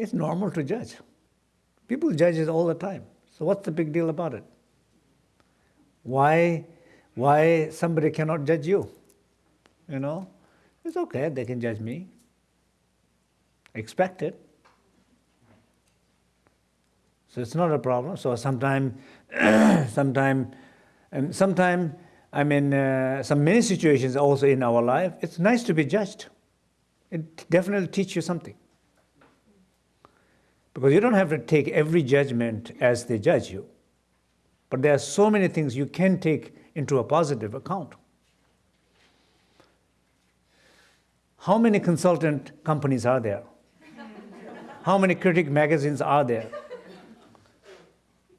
It's normal to judge. People judge it all the time. So what's the big deal about it? Why, why somebody cannot judge you? You know, it's okay, they can judge me. Expect it. So it's not a problem. So sometime, sometime, and sometime, I mean, uh, some many situations also in our life, it's nice to be judged. It definitely teaches you something. Because you don't have to take every judgment as they judge you. But there are so many things you can take into a positive account. How many consultant companies are there? How many critic magazines are there?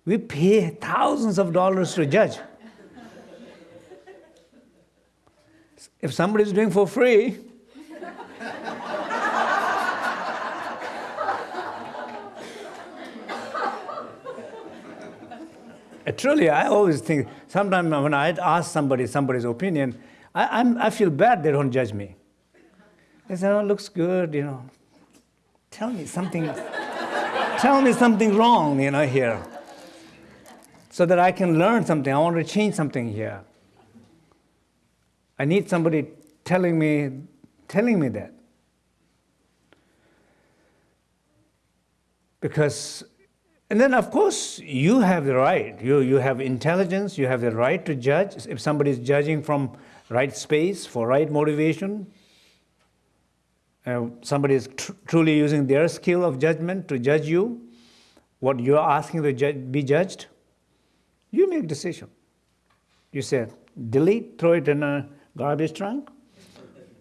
We pay thousands of dollars to judge. If somebody is doing for free, truly, I always think, sometimes when I ask somebody somebody's opinion, I, I'm, I feel bad they don't judge me. They say, oh, looks good, you know. Tell me something, tell me something wrong, you know, here. So that I can learn something. I want to change something here. I need somebody telling me, telling me that. Because and then, of course, you have the right. You, you have intelligence. You have the right to judge. If somebody is judging from right space for right motivation, uh, somebody is tr truly using their skill of judgment to judge you, what you are asking to ju be judged, you make decision. You say, delete, throw it in a garbage trunk.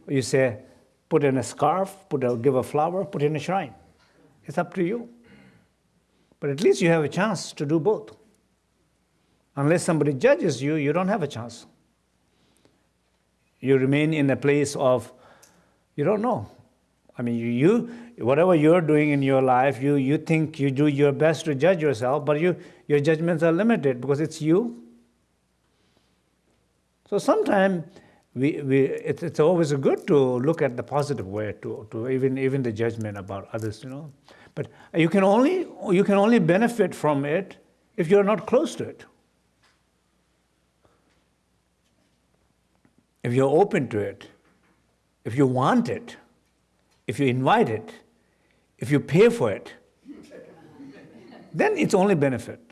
You say, put in a scarf, put a, give a flower, put in a shrine. It's up to you. But at least you have a chance to do both. Unless somebody judges you, you don't have a chance. You remain in a place of, you don't know. I mean, you, whatever you're doing in your life, you, you think you do your best to judge yourself, but you, your judgments are limited because it's you. So sometimes we, we, it's, always good to look at the positive way, to, to even, even the judgment about others, you know. But you can only, you can only benefit from it if you're not close to it. If you're open to it, if you want it, if you invite it, if you pay for it, then it's only benefit.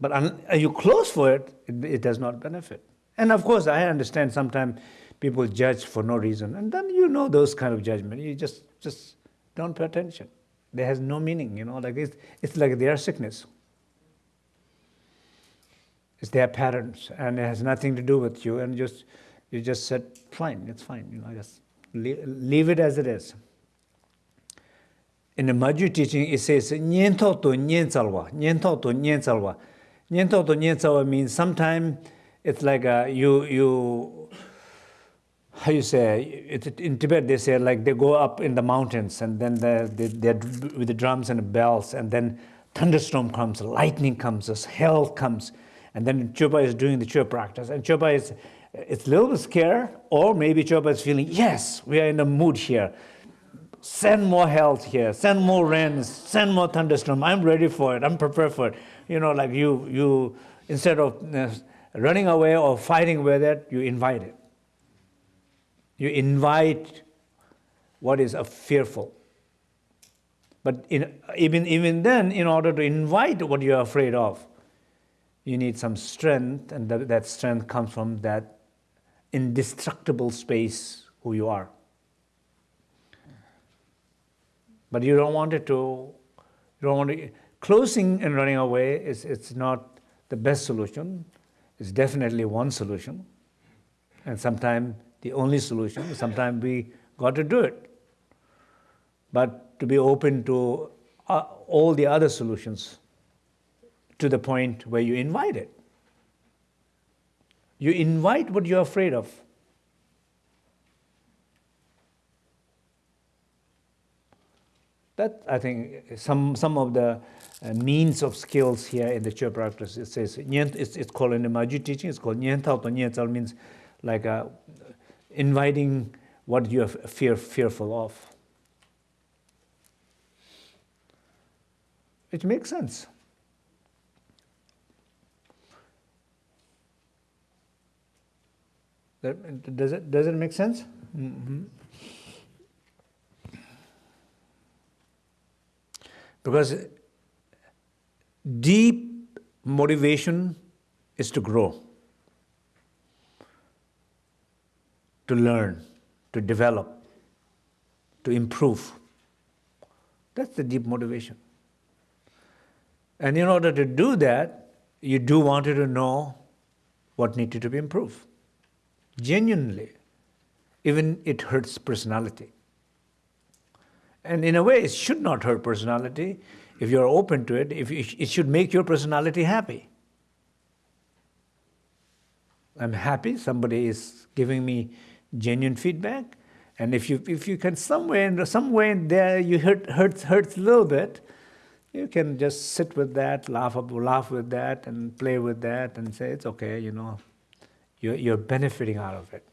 But are you close for it, it, it does not benefit. And of course, I understand sometimes people judge for no reason. And then you know those kind of judgment. You just, just don't pay attention. They has no meaning, you know, like it's, it's like their sickness. It's their patterns, and it has nothing to do with you, and just, you just said, fine, it's fine, you know, just leave, leave it as it is. In the Majju teaching, it says, Nyento to nyenzalwa, nyento to. nyen to to nyen so means sometimes it's like a, you you how you say it, in tibet they say like they go up in the mountains and then they they they're with the drums and the bells and then thunderstorm comes lightning comes as hell comes and then chopa is doing the chopa practice and chopa is it's a little bit scared or maybe chopa is feeling yes we are in the mood here. Send more health here, send more rains, send more thunderstorm. I'm ready for it, I'm prepared for it. You know, like you, you instead of uh, running away or fighting with it, you invite it. You invite what is a fearful. But in, even, even then, in order to invite what you're afraid of, you need some strength, and that strength comes from that indestructible space who you are. But you don't want it to, you don't want to, closing and running away is it's not the best solution. It's definitely one solution. And sometimes the only solution. Sometimes we got to do it. But to be open to uh, all the other solutions to the point where you invite it. You invite what you're afraid of. That, I think, some, some of the uh, means of skills here in the chair practice, it says, it's, it's called in the Maju teaching, it's called nientao to nientao means like uh, inviting what you are fear, fearful of. It makes sense. Does it does it make sense? Mm -hmm. Because deep motivation is to grow, to learn, to develop, to improve. That's the deep motivation. And in order to do that, you do want to know what needed to be improved. Genuinely. Even it hurts personality. And in a way, it should not hurt personality if you're open to it, if it should make your personality happy. I'm happy somebody is giving me genuine feedback. And if you, if you can somewhere, in there you hurt, hurts, hurts a little bit, you can just sit with that, laugh, up, laugh with that, and play with that, and say, it's okay, you know, you're, you're benefiting out of it.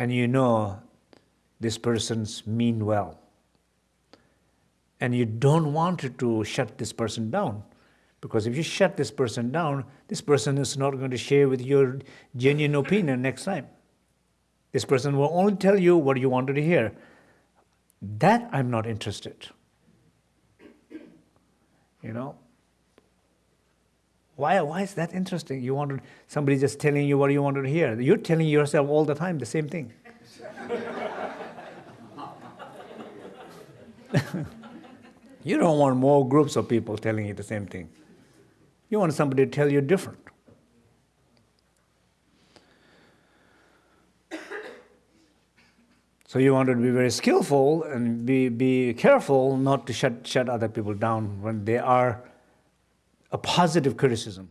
And you know this person's mean well. And you don't want to shut this person down. Because if you shut this person down, this person is not going to share with your genuine opinion next time. This person will only tell you what you wanted to hear. That I'm not interested. You know? Why, why is that interesting? You wanted somebody just telling you what you wanted to hear. You're telling yourself all the time the same thing. you don't want more groups of people telling you the same thing. You want somebody to tell you different. So you want to be very skillful and be, be careful not to shut, shut other people down when they are a positive criticism.